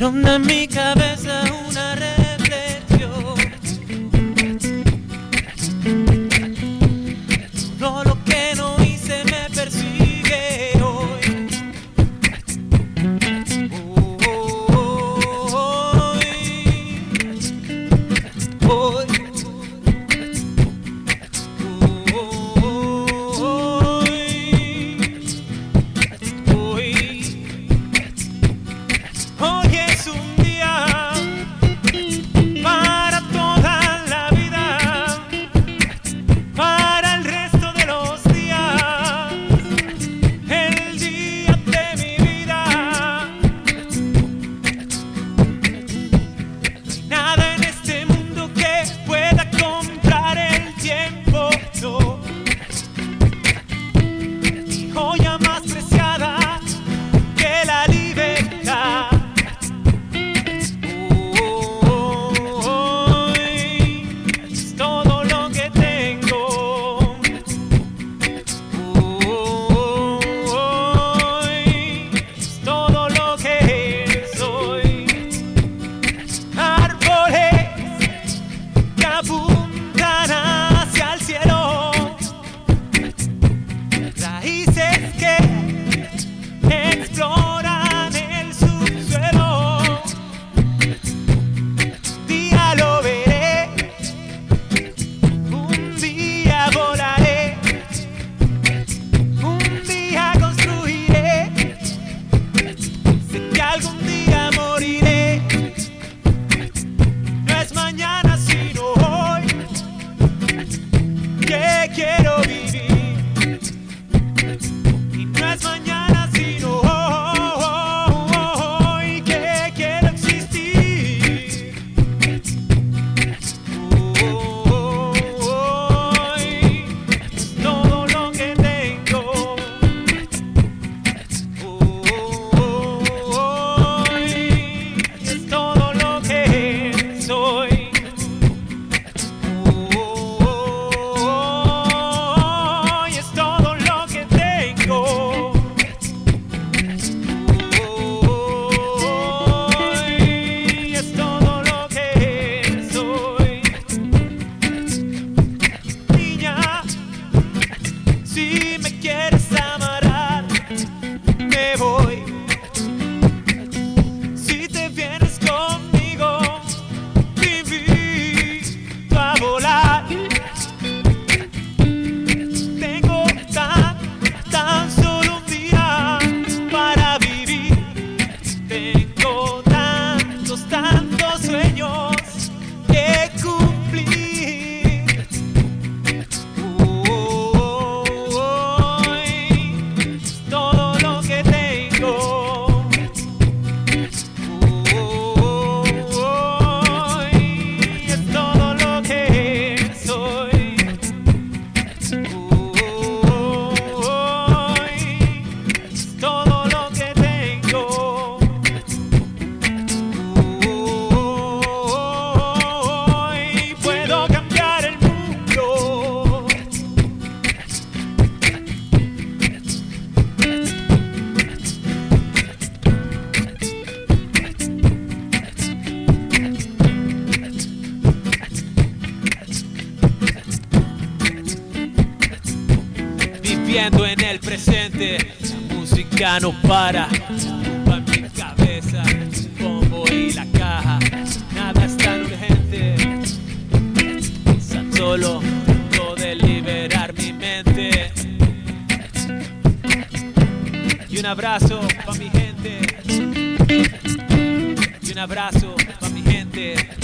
Ronda en mi cabeza viviendo en el presente. La música no para, tumba mi cabeza, el bombo y la caja. Nada es tan urgente, tan solo tengo liberar mi mente. Y un abrazo pa mi gente. Y un abrazo pa mi gente.